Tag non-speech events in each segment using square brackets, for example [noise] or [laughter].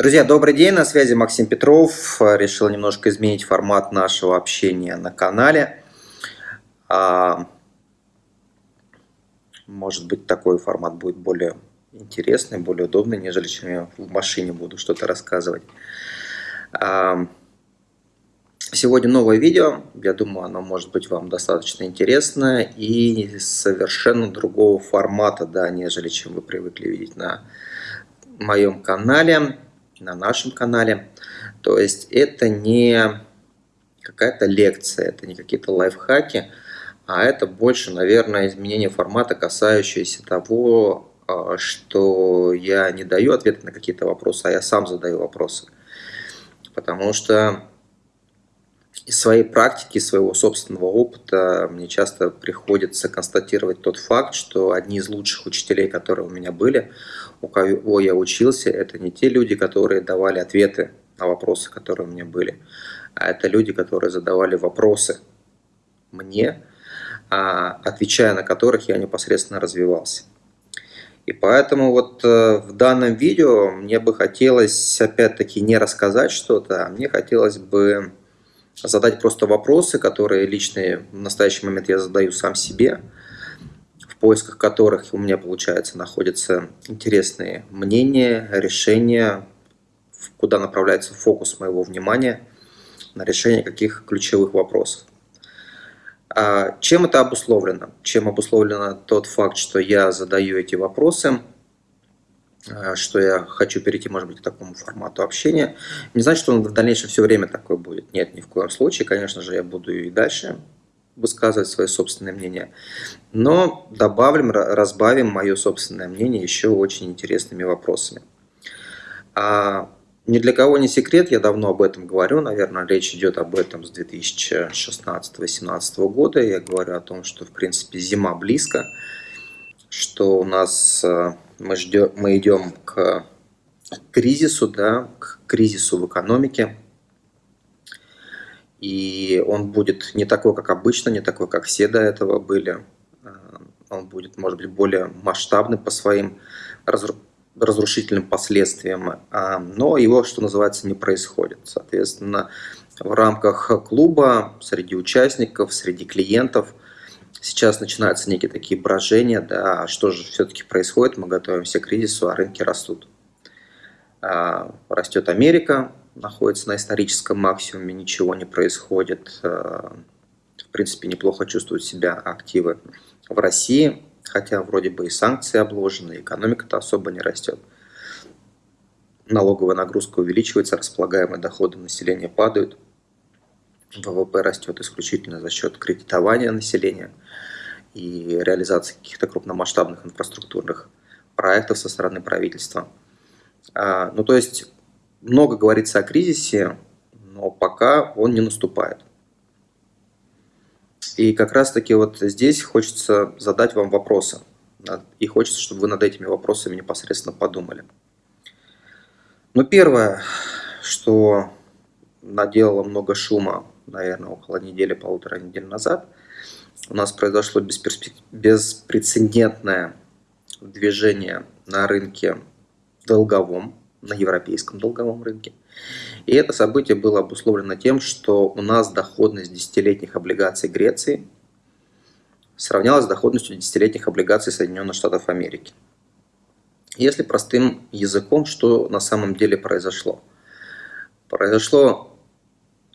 Друзья, добрый день, на связи Максим Петров. Решил немножко изменить формат нашего общения на канале. А, может быть, такой формат будет более интересный, более удобный, нежели чем я в машине буду что-то рассказывать. Сегодня новое видео. Я думаю, оно может быть вам достаточно интересно и совершенно другого формата, да, нежели чем вы привыкли видеть на моем канале на нашем канале. То есть это не какая-то лекция, это не какие-то лайфхаки, а это больше, наверное, изменение формата, касающееся того, а, что я не даю ответы на какие-то вопросы, а я сам задаю вопросы. Потому что из своей практики, своего собственного опыта мне часто приходится констатировать тот факт, что одни из лучших учителей, которые у меня были, у кого я учился, это не те люди, которые давали ответы на вопросы, которые у меня были, а это люди, которые задавали вопросы мне, а, отвечая на которых я непосредственно развивался. И поэтому вот э, в данном видео мне бы хотелось опять-таки не рассказать что-то, а мне хотелось бы задать просто вопросы, которые личные в настоящий момент я задаю сам себе, в поисках которых у меня, получается, находятся интересные мнения, решения, куда направляется фокус моего внимания на решение каких ключевых вопросов. А чем это обусловлено? Чем обусловлено тот факт, что я задаю эти вопросы – что я хочу перейти, может быть, к такому формату общения. Не значит, что он в дальнейшем все время такой будет. Нет, ни в коем случае. Конечно же, я буду и дальше высказывать свое собственное мнение. Но добавим, разбавим мое собственное мнение еще очень интересными вопросами. А ни для кого не секрет, я давно об этом говорю, наверное, речь идет об этом с 2016-2017 года. Я говорю о том, что, в принципе, зима близко, что у нас э, мы, ждем, мы идем к кризису, да, к кризису в экономике. И он будет не такой, как обычно, не такой, как все до этого были. А, он будет, может быть, более масштабный по своим разрушительным последствиям. А, но его, что называется, не происходит. Соответственно, в рамках клуба, среди участников, среди клиентов – Сейчас начинаются некие такие брожения, да, что же все-таки происходит, мы готовимся к кризису, а рынки растут. А, растет Америка, находится на историческом максимуме, ничего не происходит. А, в принципе, неплохо чувствуют себя активы в России, хотя вроде бы и санкции обложены, экономика-то особо не растет. Налоговая нагрузка увеличивается, располагаемые доходы населения падают – ВВП растет исключительно за счет кредитования населения и реализации каких-то крупномасштабных инфраструктурных проектов со стороны правительства. А, ну, то есть много говорится о кризисе, но пока он не наступает. И как раз-таки вот здесь хочется задать вам вопросы. И хочется, чтобы вы над этими вопросами непосредственно подумали. Ну, первое, что наделало много шума наверное, около недели, полутора недель назад, у нас произошло беспрецедентное движение на рынке долговом, на европейском долговом рынке. И это событие было обусловлено тем, что у нас доходность десятилетних облигаций Греции сравнялась с доходностью десятилетних облигаций Соединенных Штатов Америки. Если простым языком, что на самом деле произошло? Произошло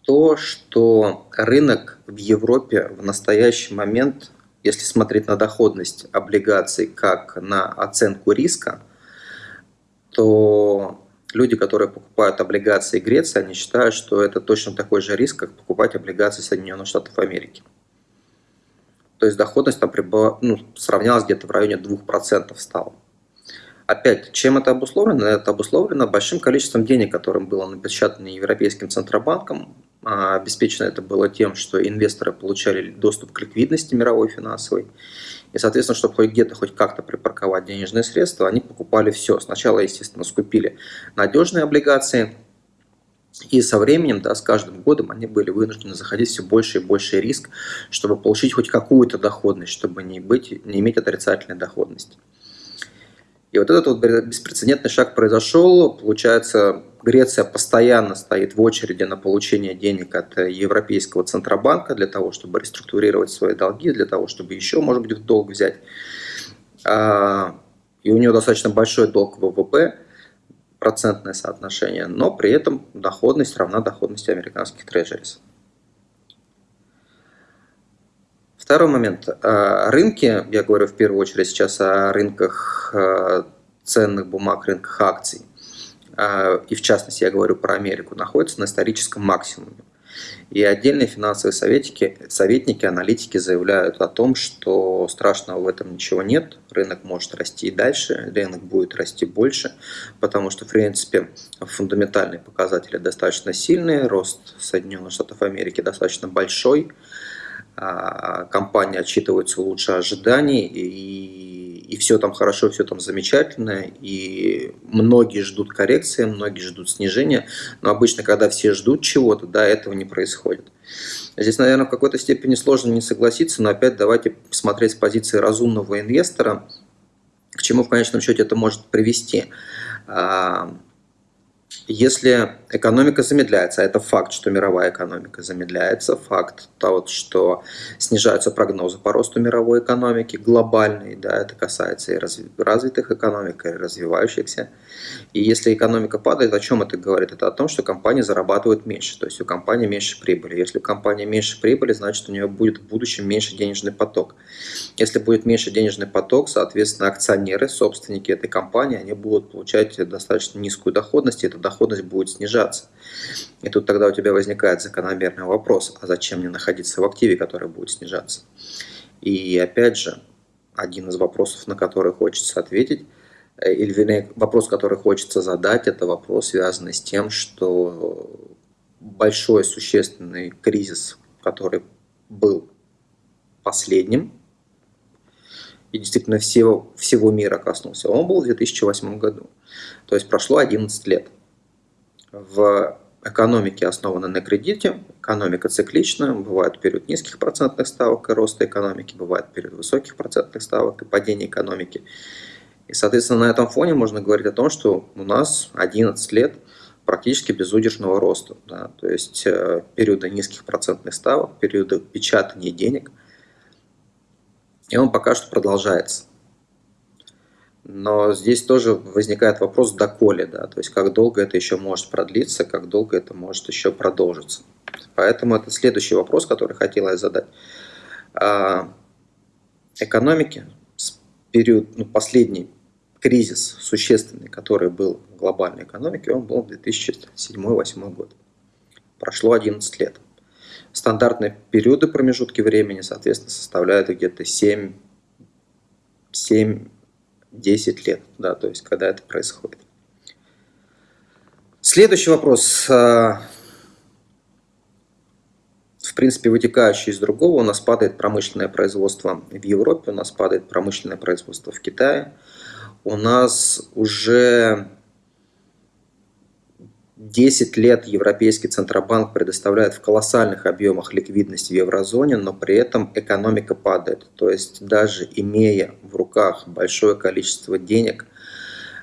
то, что рынок в Европе в настоящий момент, если смотреть на доходность облигаций как на оценку риска, то люди, которые покупают облигации Греции, они считают, что это точно такой же риск, как покупать облигации Соединенных Штатов Америки. То есть доходность там прибыла, ну, сравнялась где-то в районе 2% стала. Опять, чем это обусловлено? Это обусловлено большим количеством денег, которым было напечатано Европейским Центробанком. А, обеспечено это было тем, что инвесторы получали доступ к ликвидности мировой финансовой. И, соответственно, чтобы хоть где-то, хоть как-то припарковать денежные средства, они покупали все. Сначала, естественно, скупили надежные облигации, и со временем, да, с каждым годом они были вынуждены заходить все больше и больше риск, чтобы получить хоть какую-то доходность, чтобы не, быть, не иметь отрицательной доходности. И вот этот вот беспрецедентный шаг произошел. Получается, Греция постоянно стоит в очереди на получение денег от Европейского Центробанка для того, чтобы реструктурировать свои долги, для того, чтобы еще, может быть, в долг взять. А, и у нее достаточно большой долг ВВП, процентное соотношение, но при этом доходность равна доходности американских трежерис. Второй момент. А, рынки, я говорю в первую очередь сейчас о рынках а, ценных бумаг, рынках акций, и в частности я говорю про Америку, находятся на историческом максимуме. И отдельные финансовые советники, советники, аналитики заявляют о том, что страшного в этом ничего нет. Рынок может расти и дальше, рынок будет расти больше, потому что, в принципе, фундаментальные показатели достаточно сильные, рост Соединенных Штатов Америки достаточно большой, а компания отчитывается лучше ожиданий, и и все там хорошо, все там замечательно, и многие ждут коррекции, многие ждут снижения, но обычно, когда все ждут чего-то, да, этого не происходит. Здесь, наверное, в какой-то степени сложно не согласиться, но опять давайте посмотреть с позиции разумного инвестора, к чему в конечном счете это может привести. Если экономика замедляется, а это факт, что мировая экономика замедляется, факт того, что снижаются прогнозы по росту мировой экономики, глобальный, да, это касается и развитых экономик, и развивающихся. И если экономика падает, о чем это говорит? Это о том, что компании зарабатывают меньше, то есть у компании меньше прибыли. Если у компании меньше прибыли, значит у нее будет в будущем меньше денежный поток. Если будет меньше денежный поток, соответственно, акционеры, собственники этой компании, они будут получать достаточно низкую доходность, и эта доходность будет снижаться. И тут тогда у тебя возникает закономерный вопрос, а зачем мне находиться в активе, который будет снижаться? И опять же, один из вопросов, на который хочется ответить, э, или вернее, вопрос, который хочется задать, это вопрос, связанный с тем, что большой существенный кризис, который был последним, и действительно всего, всего мира коснулся, он был в 2008 году. То есть прошло 11 лет. В экономике основана на кредите, экономика циклична, бывает период низких процентных ставок и роста экономики, бывает период высоких процентных ставок и падения экономики. И, соответственно, на этом фоне можно говорить о том, что у нас 11 лет практически безудержного роста. Да? То есть э, периоды низких процентных ставок, периоды печатания денег. И он пока что продолжается. Но здесь тоже возникает вопрос доколе, да, то есть как долго это еще может продлиться, как долго это может еще продолжиться. Поэтому это следующий вопрос, который хотела я задать. А, экономики, период, ну, последний кризис существенный, который был в глобальной экономике, он был 2007-2008 год. Прошло 11 лет. Стандартные периоды промежутки времени, соответственно, составляют где-то 7, 7 10 лет, да, то есть когда это происходит. Следующий вопрос, а, в принципе, вытекающий из другого, у нас падает промышленное производство в Европе, у нас падает промышленное производство в Китае, у нас уже 10 лет Европейский Центробанк предоставляет в колоссальных объемах ликвидность в еврозоне, но при этом экономика падает. То есть даже имея в руках большое количество денег,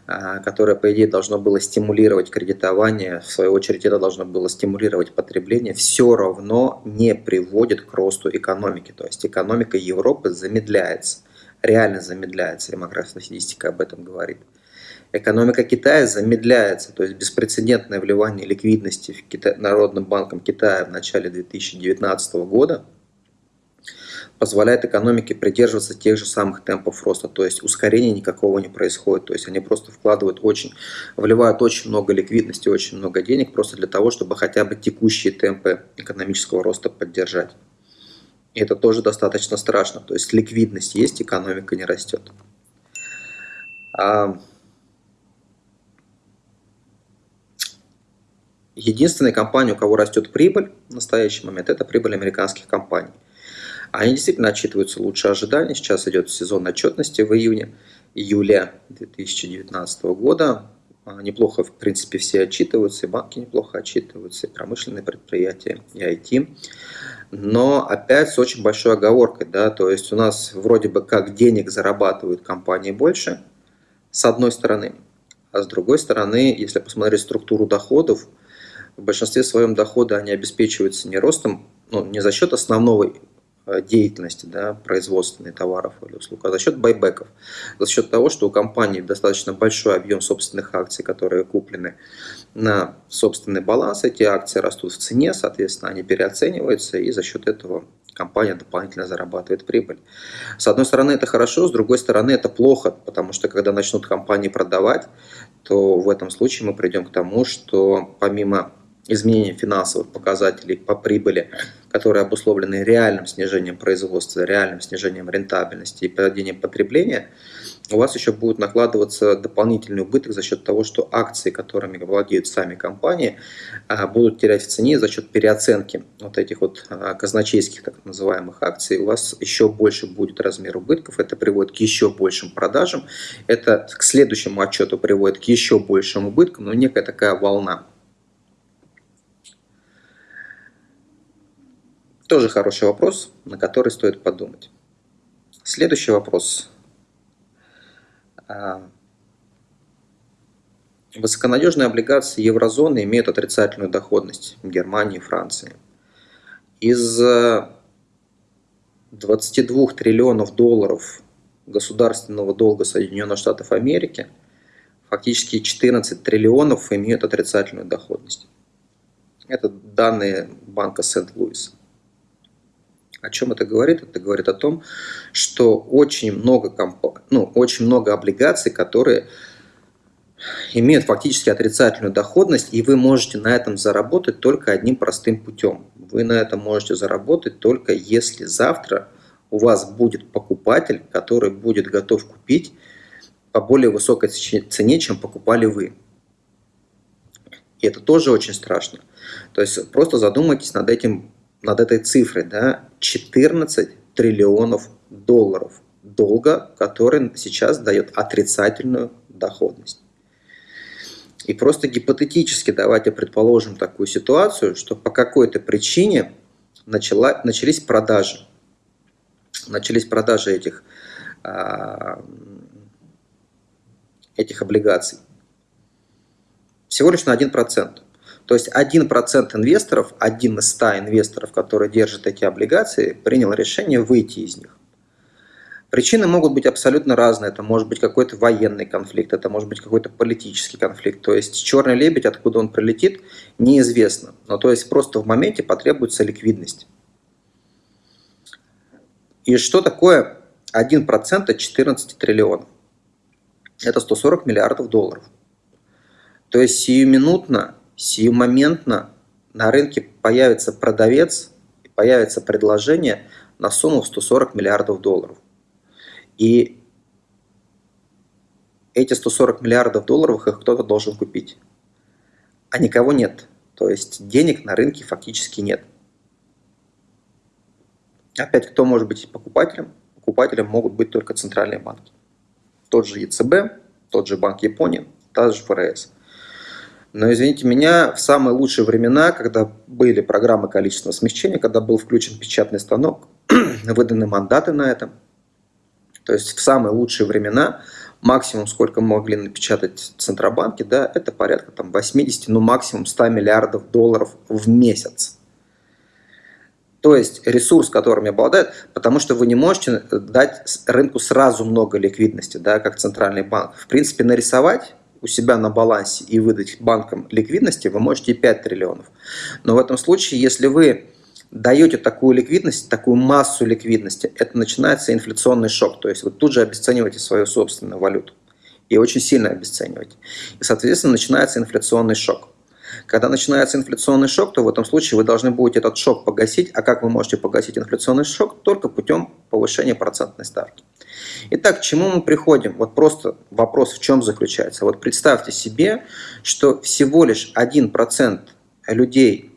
а, которое, по идее, должно было стимулировать кредитование, в свою очередь это должно было стимулировать потребление, все равно не приводит к росту экономики. То есть экономика Европы замедляется, реально замедляется, демография статистика об этом говорит. Экономика Китая замедляется, то есть беспрецедентное вливание ликвидности в Кита... Народным банком Китая в начале 2019 года позволяет экономике придерживаться тех же самых темпов роста, то есть ускорения никакого не происходит, то есть они просто вкладывают очень, вливают очень много ликвидности, очень много денег просто для того, чтобы хотя бы текущие темпы экономического роста поддержать. И это тоже достаточно страшно, то есть ликвидность есть, экономика не растет. Единственная компания, у кого растет прибыль в настоящий момент, это прибыль американских компаний. Они действительно отчитываются лучше ожиданий. Сейчас идет сезон отчетности в июне, июле 2019 года. А, неплохо, в принципе, все отчитываются, и банки неплохо отчитываются, и промышленные предприятия, и IT. Но опять с очень большой оговоркой, да, то есть у нас вроде бы как денег зарабатывают компании больше, С одной стороны. А с другой стороны, если посмотреть структуру доходов, в большинстве своем дохода они обеспечиваются не ростом, ну, не за счет основного Э, деятельности да, производственной товаров или услуг, а за счет байбеков, за счет того, что у компании достаточно большой объем собственных акций, которые куплены на собственный баланс, эти акции растут в цене, соответственно, они переоцениваются, и за счет этого компания дополнительно зарабатывает прибыль. С одной стороны, это хорошо, с другой стороны, это плохо, потому что когда начнут компании продавать, то в этом случае мы придем к тому, что помимо изменения финансовых показателей по прибыли, которые обусловлены реальным снижением производства, реальным снижением рентабельности и падением потребления, у вас еще будет накладываться дополнительный убыток за счет того, что акции, которыми владеют сами компании, а, будут терять в цене за счет переоценки вот этих вот а, казначейских так называемых акций. У вас еще больше будет размер убытков, это приводит к еще большим продажам, это к следующему отчету приводит к еще большим убыткам, но некая такая волна. Тоже хороший вопрос, на который стоит подумать. Следующий вопрос. А, высоконадежные облигации еврозоны имеют отрицательную доходность в Германии и Франции. Из 22 триллионов долларов государственного долга Соединенных Штатов Америки фактически 14 триллионов имеют отрицательную доходность. Это данные банка Сент-Луиса. О чем это говорит? Это говорит о том, что очень много, комп... ну, очень много облигаций, которые имеют фактически отрицательную доходность, и вы можете на этом заработать только одним простым путем. Вы на этом можете заработать только если завтра у вас будет покупатель, который будет готов купить по более высокой цене, чем покупали вы. И это тоже очень страшно. То есть просто задумайтесь над этим над этой цифрой, да, 14 триллионов долларов долга, который сейчас дает отрицательную доходность. И просто гипотетически давайте предположим такую ситуацию, что по какой-то причине начала, начались продажи. Начались продажи этих, а, этих облигаций. Всего лишь на 1%. То есть 1% инвесторов, один из 100 инвесторов, которые держат эти облигации, принял решение выйти из них. Причины могут быть абсолютно разные. Это может быть какой-то военный конфликт, это может быть какой-то политический конфликт. То есть черный лебедь, откуда он прилетит, неизвестно. Но то есть просто в моменте потребуется ликвидность. И что такое 1% от 14 триллионов? Это 140 миллиардов долларов. То есть сиюминутно сиюмоментно на рынке появится продавец, появится предложение на сумму в 140 миллиардов долларов. И эти 140 миллиардов долларов их кто-то должен купить. А никого нет. То есть денег на рынке фактически нет. Опять, кто может быть покупателем? Покупателем могут быть только центральные банки. Тот же ЕЦБ, тот же Банк Японии, та же ФРС. Но, извините меня, в самые лучшие времена, когда были программы количественного смягчения, когда был включен печатный станок, [clears throat] выданы мандаты на этом, то есть в самые лучшие времена максимум, сколько могли напечатать центробанки, да, это порядка там 80, ну максимум 100 миллиардов долларов в месяц. То есть ресурс, которым обладают, потому что вы не можете дать рынку сразу много ликвидности, да, как центральный банк. В принципе, нарисовать у себя на балансе и выдать банкам ликвидности, вы можете 5 триллионов. Но в этом случае, если вы даете такую ликвидность, такую массу ликвидности, это начинается инфляционный шок. То есть вы тут же обесцениваете свою собственную валюту. И очень сильно обесцениваете. И, соответственно, начинается инфляционный шок. Когда начинается инфляционный шок, то в этом случае вы должны будете этот шок погасить. А как вы можете погасить инфляционный шок? Только путем повышения процентной ставки. Итак, к чему мы приходим? Вот просто вопрос в чем заключается. Вот представьте себе, что всего лишь 1% людей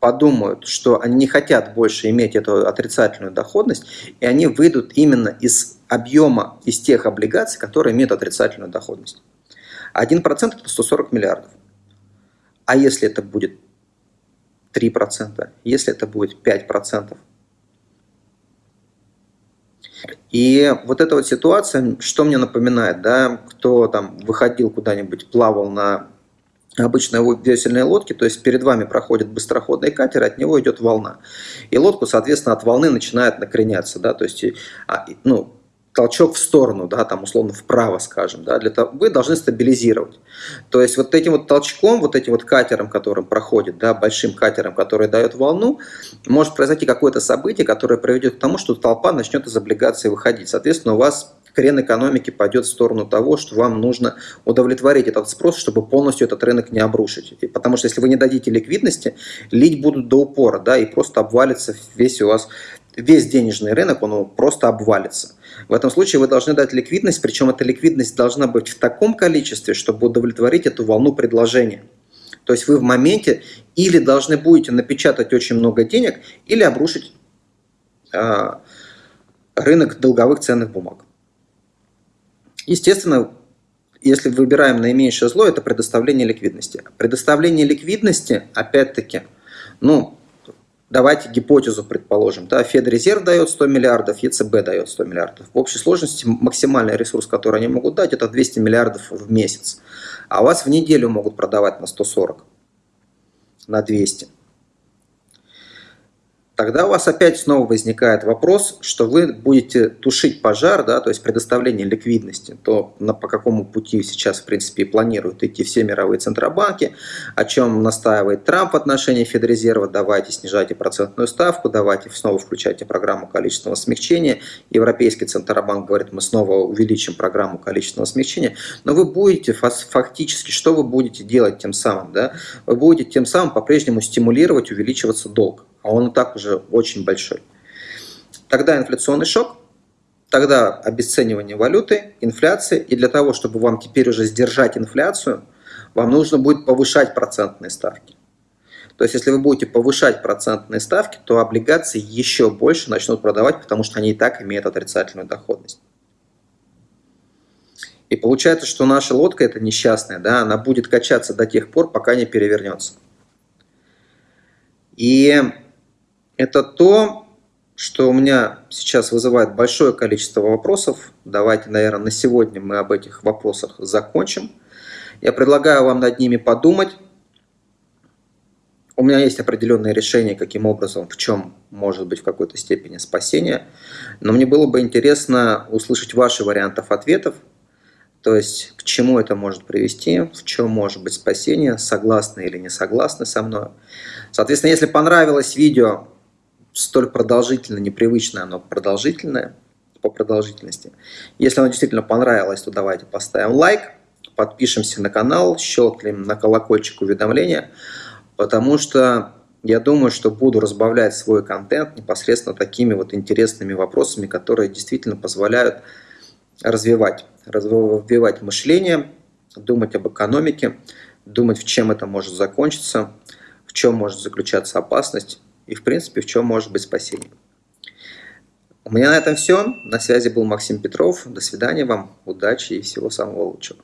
подумают, что они не хотят больше иметь эту отрицательную доходность, и они выйдут именно из объема, из тех облигаций, которые имеют отрицательную доходность. 1% это 140 миллиардов. А если это будет 3%, если это будет 5%, И вот эта вот ситуация, что мне напоминает, да, кто там выходил куда-нибудь, плавал на обычной весельной лодке, то есть перед вами проходит быстроходный катер, от него идет волна. И лодку, соответственно, от волны начинает накреняться, да, то есть, а, ну, толчок в сторону, да, там условно вправо, скажем, да, для того, вы должны стабилизировать. То есть вот этим вот толчком, вот этим вот катером, которым проходит, да, большим катером, который дает волну, может произойти какое-то событие, которое приведет к тому, что толпа начнет из облигаций выходить. Соответственно, у вас крен экономики пойдет в сторону того, что вам нужно удовлетворить этот спрос, чтобы полностью этот рынок не обрушить. Потому что если вы не дадите ликвидности, лить будут до упора, да, и просто обвалится весь у вас, весь денежный рынок, он просто обвалится. В этом случае вы должны дать ликвидность, причем эта ликвидность должна быть в таком количестве, чтобы удовлетворить эту волну предложения. То есть вы в моменте или должны будете напечатать очень много денег, или обрушить э, рынок долговых ценных бумаг. Естественно, если выбираем наименьшее зло, это предоставление ликвидности. Предоставление ликвидности, опять-таки, ну, Давайте гипотезу предположим. Да, Федрезерв дает 100 миллиардов, ЕЦБ дает 100 миллиардов. В общей сложности максимальный ресурс, который они могут дать, это 200 миллиардов в месяц. А вас в неделю могут продавать на 140, на 200 тогда у вас опять снова возникает вопрос, что вы будете тушить пожар, да, то есть предоставление ликвидности, то на, по какому пути сейчас, в принципе, планируют идти все мировые центробанки, о чем настаивает Трамп в отношении Федрезерва, давайте снижайте процентную ставку, давайте снова включайте программу количественного смягчения. Европейский центробанк говорит, мы снова увеличим программу количественного смягчения, но вы будете фактически, что вы будете делать тем самым? Да? Вы будете тем самым по-прежнему стимулировать увеличиваться долг а он и так уже очень большой. Тогда инфляционный шок, тогда обесценивание валюты, инфляция, и для того, чтобы вам теперь уже сдержать инфляцию, вам нужно будет повышать процентные ставки. То есть, если вы будете повышать процентные ставки, то облигации еще больше начнут продавать, потому что они и так имеют отрицательную доходность. И получается, что наша лодка, эта несчастная, да, она будет качаться до тех пор, пока не перевернется. И это то, что у меня сейчас вызывает большое количество вопросов. Давайте, наверное, на сегодня мы об этих вопросах закончим. Я предлагаю вам над ними подумать. У меня есть определенные решения, каким образом, в чем может быть в какой-то степени спасение. Но мне было бы интересно услышать ваши вариантов ответов. То есть, к чему это может привести, в чем может быть спасение, согласны или не согласны со мной. Соответственно, если понравилось видео, столь продолжительное, непривычное, оно продолжительное по продолжительности. Если оно действительно понравилось, то давайте поставим лайк, подпишемся на канал, щелкнем на колокольчик уведомления, потому что я думаю, что буду разбавлять свой контент непосредственно такими вот интересными вопросами, которые действительно позволяют развивать, развивать мышление, думать об экономике, думать, в чем это может закончиться, в чем может заключаться опасность и, в принципе, в чем может быть спасение. У меня на этом все. На связи был Максим Петров. До свидания вам, удачи и всего самого лучшего.